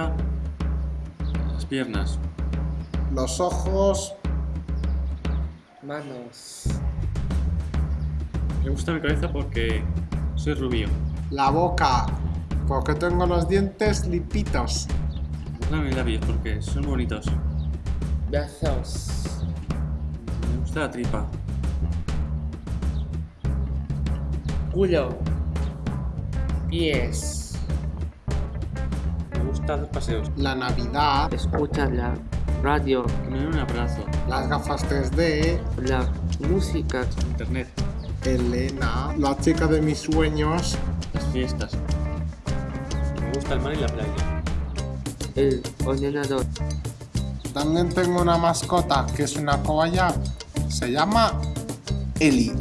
las piernas. Los ojos, Manos. Me gusta mi cabeza porque soy rubio. la boca, porque tengo los dientes limpitos. Me gustan mis labios porque son bonitos. Brazos. Me gusta la tripa. Culo. Pies. Paseos. La Navidad, Escucha la radio. Me un abrazo. las gafas 3D, La música. Internet. Elena, la chica de mis sueños, Las fiestas. Me gusta el mar y la playa. El ordenador. También tengo una mascota que es una cobaya. Se llama Eli.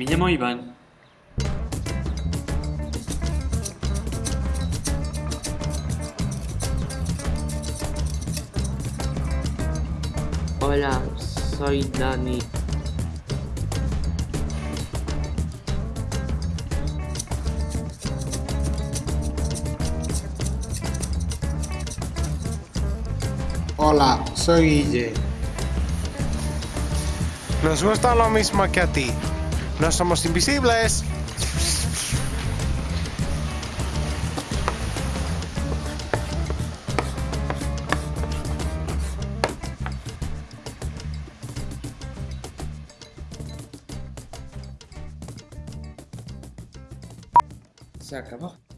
Me llamo Iván. Hola, soy Dani. Hola, soy Guille. Nos gusta lo mismo que a ti. No somos invisibles. Se acabó.